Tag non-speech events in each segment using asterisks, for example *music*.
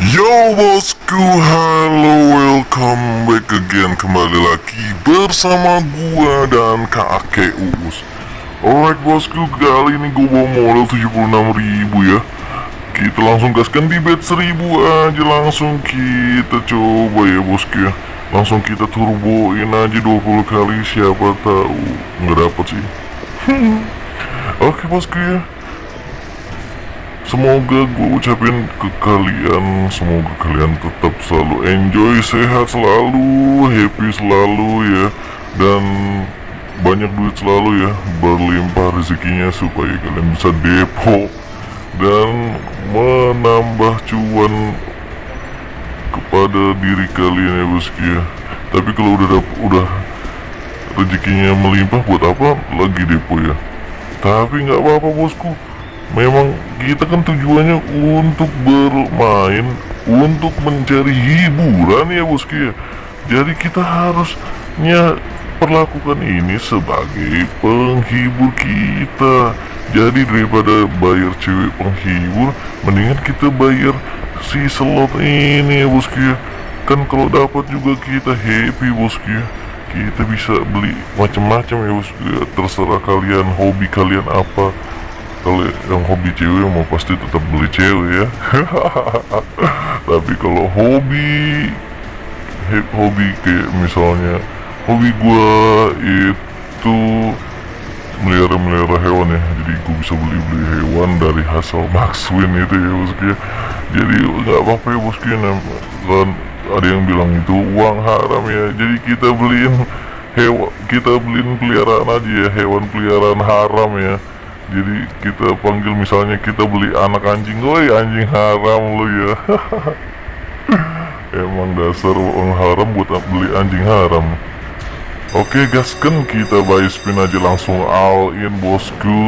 Yo bosku, halo welcome back again. Kembali lagi bersama gua dan kakek Uus. Alright bosku, kali ini gua bawa modal 76.000 ya. Kita langsung gaskan di bet 1000 aja Langsung kita coba ya bosku ya. Langsung kita turboin aja 20 kali Siapa tahu nggak dapet sih. *laughs* Oke bosku ya Semoga gue ucapin ke kalian Semoga kalian tetap selalu enjoy Sehat selalu Happy selalu ya. Dan banyak duit selalu ya Berlimpah rezekinya Supaya kalian bisa depo. Dan menambah cuan Kepada diri kalian ya bosku ya. Tapi kalau udah udah rezekinya melimpah buat apa lagi depo ya? Tapi nggak apa-apa bosku Memang kita kan tujuannya untuk bermain Untuk mencari hiburan ya bosku ya. Jadi kita harusnya perlakukan ini sebagai penghibur kita. Jadi daripada bayar cewek penghibur Mendingan kita bayar si slot ini ya bosku ya. Kan kalau dapat juga kita happy bosku ya. Kita bisa beli macam-macam ya bosku ya. Terserah kalian hobi kalian apa kalau yang hobi cewek mau pasti tetap beli cewek ya. *laughs* Tapi kalau hobi hobi kayak misalnya hobi gua itu melihara melihara hewan ya. Jadi gua bisa beli beli hewan dari hasil Maxwin itu ya bosku ya jadi nggak apa-apa ya bosku ya nam- kan ada yang bilang itu uang haram ya. Jadi kita beliin hewan kita beliin peliharaan aja ya hewan peliharaan haram ya jadi kita panggil misalnya kita beli anak anjing woi anjing haram lu ya. *laughs* Emang dasar uang haram buat beli anjing haram. Oke gasken kita buy spin aja langsung all in bosku.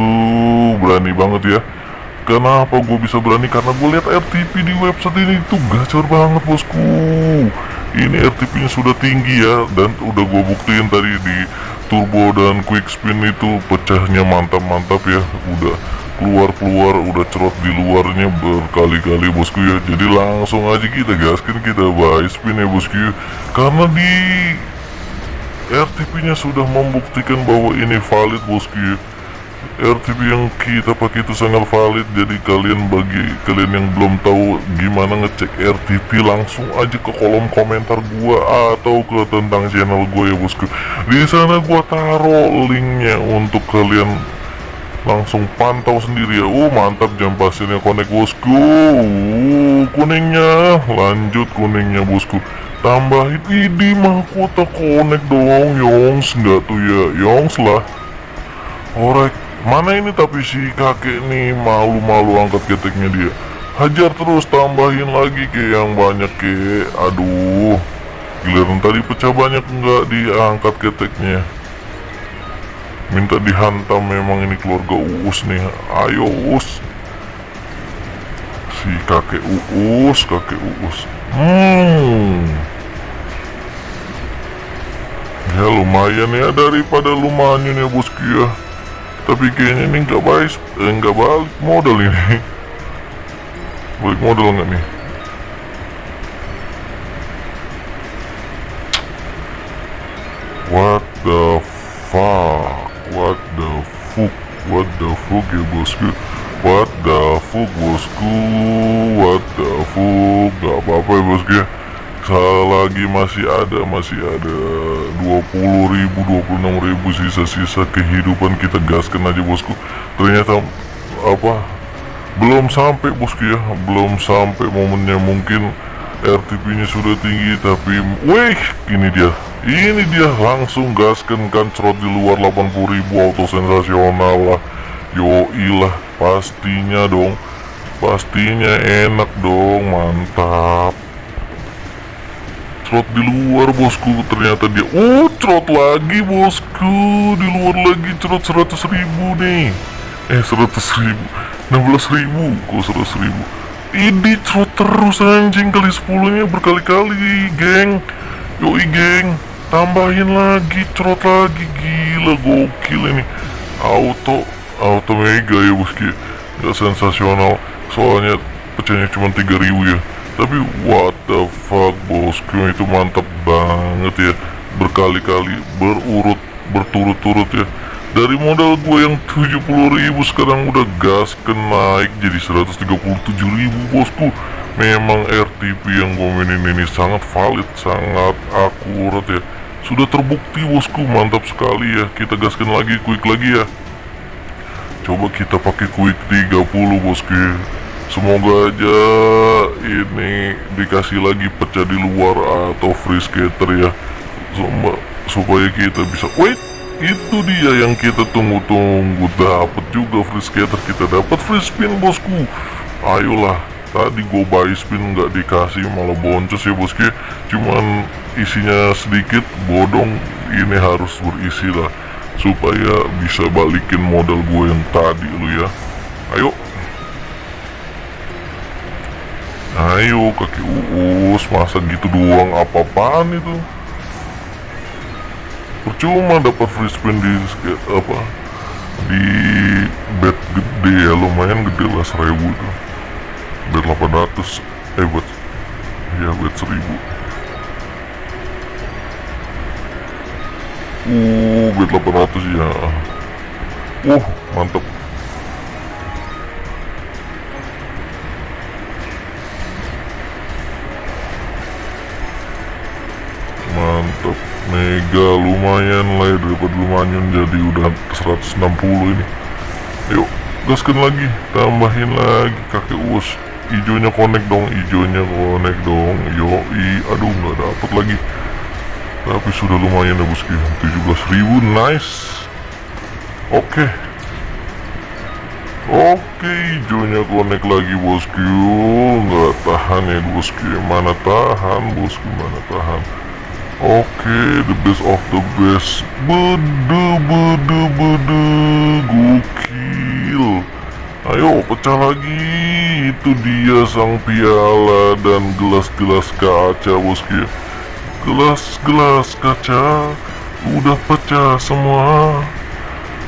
Berani banget ya. Kenapa gue bisa berani? Karena gue lihat RTP di website ini tuh gacor banget bosku. Ini RTP nya sudah tinggi ya Dan udah gue buktiin tadi di turbo dan quick spin itu pecahnya mantap-mantap ya Udah keluar-keluar udah cerot di luarnya berkali-kali bosku ya Jadi langsung aja kita gaskin kita buy spin ya bosku ya. Karena di RTP-nya sudah membuktikan bahwa ini valid bosku ya. RTP yang kita pakai itu sangat valid jadi kalian bagi kalian yang belum tahu gimana ngecek RTP langsung aja ke kolom komentar gua atau ke tentang channel gue ya bosku. Di sana gua taruh linknya untuk kalian langsung pantau sendiri ya. Oh mantap jam pasirnya connect bosku. Uh, kuningnya lanjut kuningnya bosku. Tambahin ini mahkota connect dong yongs. Nggak tuh ya yongs lah. Alright, mana ini tapi si kakek nih malu-malu angkat keteknya dia. Hajar terus tambahin lagi ke yang banyak ke. Aduh Giliran tadi pecah banyak nggak diangkat keteknya. Minta dihantam memang ini keluarga Uus nih. Ayo Uus. Si kakek Uus, kakek Uus. Hmm. Ya lumayan ya daripada lumayan ya bosku ya Tapi kayaknya ini nggak baik eh, nggak balik modal ini. Balik modal nggak nih? What the fuck? What the fuck? What the fuck ya bosku What the fuck bosku? What the fuck? Gak apa-apa ya bosku ya. Selagi masih ada Masih ada 20 ribu 26 ribu sisa-sisa kehidupan kita gaskan aja bosku. Ternyata Apa Belum sampai bosku ya. Belum sampai momennya. Mungkin RTP nya sudah tinggi tapi Wih ini dia. Ini dia langsung gaskan kan Cerot di luar 80 ribu auto sensasional lah. Yoi lah Pastinya dong. Pastinya enak dong Mantap Cerot di luar bosku. Ternyata dia Oh cerot lagi bosku. Di luar lagi cerot 100 ribu nih. Eh 100 ribu. 16 ribu. Kok 100 ribu? Ini cerot terus anjing. Kali 10 nya berkali-kali geng. Yoi geng. Tambahin lagi cerot lagi. Gila gokil ini. Auto Auto mega ya bosku. Gak sensasional. Soalnya pecahnya cuma 3000 ya tapi what the fuck bosku itu mantap banget ya. Berkali-kali berurut berturut-turut ya. Dari modal gue yang 70 ribu sekarang udah gas ke naik jadi 137 ribu bosku. Memang RTP yang gue mainin ini sangat valid sangat akurat ya. Sudah terbukti bosku mantap sekali ya. Kita gaskan lagi quick lagi ya. Coba kita pakai quick 30 bosku. Semoga aja ini dikasih lagi pecah di luar atau free skater ya. Supaya kita bisa wait itu dia yang kita tunggu-tunggu. Dapat juga free skater kita dapat free spin bosku. Ayolah tadi gue buy spin nggak dikasih malah boncos ya bosku. Cuman isinya sedikit bodong ini harus berisi lah. Supaya bisa balikin modal gue yang tadi lu ya. Ayo ayo kaki uus masa gitu doang apa-apaan itu? Percuma dapat free spin di apa di bed gede ya lumayan gede lah seribu tuh bed 800 eh buat ya bed 1000 uh bed 800 ya uh mantap lumayan lah ya daripada lumayan jadi udah 160 ini. Yuk gaskan lagi tambahin lagi kakek us hijaunya connect dong hijaunya connect dong. Yoi aduh nggak dapet lagi. Tapi sudah lumayan ya bosku 17.000 nice. Oke. Okay. oke okay, hijaunya connect lagi bosku nggak tahan ya bosku mana tahan bosku mana tahan Oke, the best of the best. Bede, bede, bede, gokil. Ayo pecah lagi. Itu dia sang piala dan gelas-gelas kaca, bosku. Gelas-gelas kaca udah pecah semua.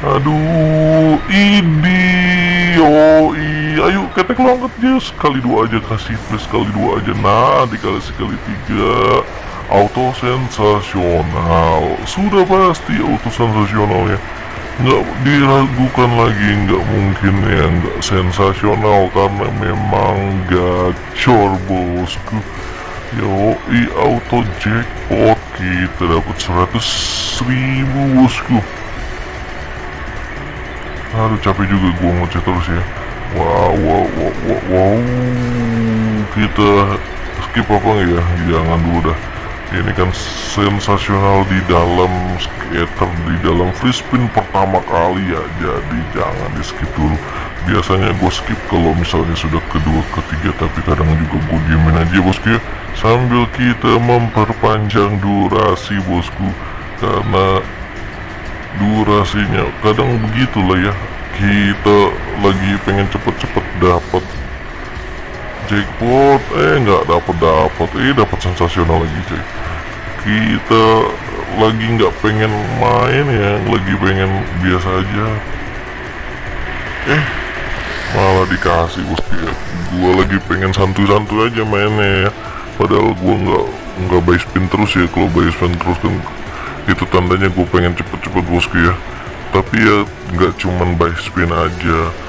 Aduh, ini, oh ayo ketek longket aja sekali dua aja kasih plus sekali dua aja. Nah, dikali sekali tiga auto sensasional sudah pasti auto sensasional ya nggak diragukan lagi nggak mungkin ya nggak sensasional karena memang gacor bosku. I auto jackpot. Kita dapat 100 ribu bosku. Aduh capek juga gua ngecek terus ya. Wow wow wow wow, wow. kita skip apa ya? Jangan dulu dah ini kan sensasional di dalam skater di dalam free spin pertama kali ya. Jadi jangan di skip dulu. Biasanya gue skip kalau misalnya sudah kedua ketiga tapi kadang juga gue diemin aja bosku ya. Sambil kita memperpanjang durasi bosku. Karena durasinya kadang begitulah ya. Kita lagi pengen cepet-cepet dapat jackpot. Eh nggak dapat dapat eh dapat sensasional lagi cuy. Kita lagi nggak pengen main ya. Lagi pengen biasa aja. Eh malah dikasih bos. Ya gua lagi pengen santuy-santuy aja mainnya ya. Padahal gua nggak nggak buy spin terus ya. Kalau buy spin terus kan itu tandanya gue pengen cepet-cepet bosku ya. Tapi ya nggak cuman buy spin aja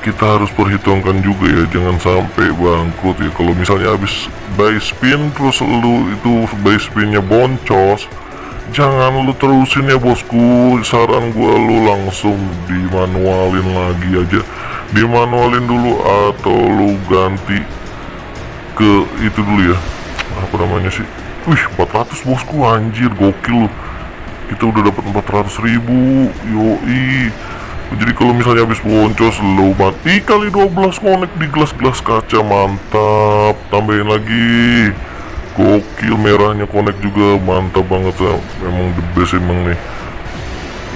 kita harus perhitungkan juga ya jangan sampai bangkrut ya. Kalau misalnya habis buy spin terus lu itu buy spinnya boncos jangan lu terusin ya bosku. Saran gua lu langsung dimanualin lagi aja. Dimanualin dulu atau lu ganti ke itu dulu ya. Apa namanya sih? Wih 400 bosku. Anjir gokil kita udah dapat 400 ribu. Yoi jadi kalau misalnya habis boncos lo mati kali 12 connect di gelas-gelas kaca mantap. Tambahin lagi. Gokil merahnya connect juga. Mantap banget ya memang the best emang nih.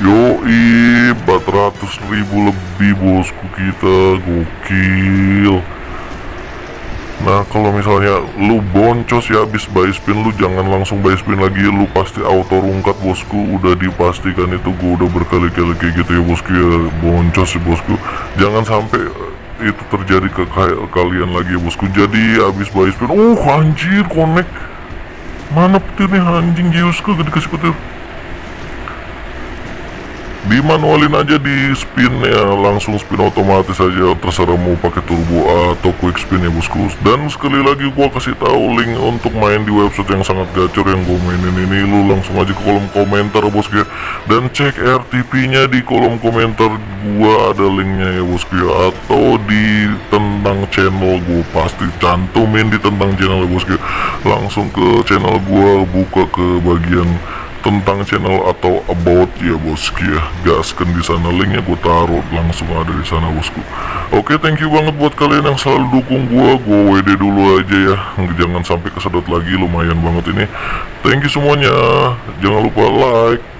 Yoi 400 ribu lebih bosku kita. Gokil Nah kalau misalnya lu boncos ya habis buy spin lu jangan langsung buy spin lagi. Lu pasti auto rungkat bosku. Udah dipastikan itu gua udah berkali-kali kayak gitu ya bosku ya. Boncos ya bosku. Jangan sampai itu terjadi ke ka- kalian lagi ya bosku. Jadi abis buy spin oh anjir connect. Mana petirnya anjing Giuska gak dikasih petir dimanualin aja di spinnya langsung spin otomatis aja terserah mau pakai turbo atau quick spin ya bosku dan sekali lagi gua kasih tahu link untuk main di website yang sangat gacor yang gue mainin ini. Lu langsung aja ke kolom komentar bosku ya dan cek RTP nya di kolom komentar gua ada linknya ya bosku ya atau di tentang channel gua pasti cantumin di tentang channel ya bosku ya. langsung ke channel gua buka ke bagian tentang channel atau about ya bosku ya gaskan di sana linknya gue taruh langsung ada di sana bosku. Oke thank you banget buat kalian yang selalu dukung gue gue WD dulu aja ya. Jangan sampai kesedot lagi lumayan banget ini. Thank you semuanya. Jangan lupa like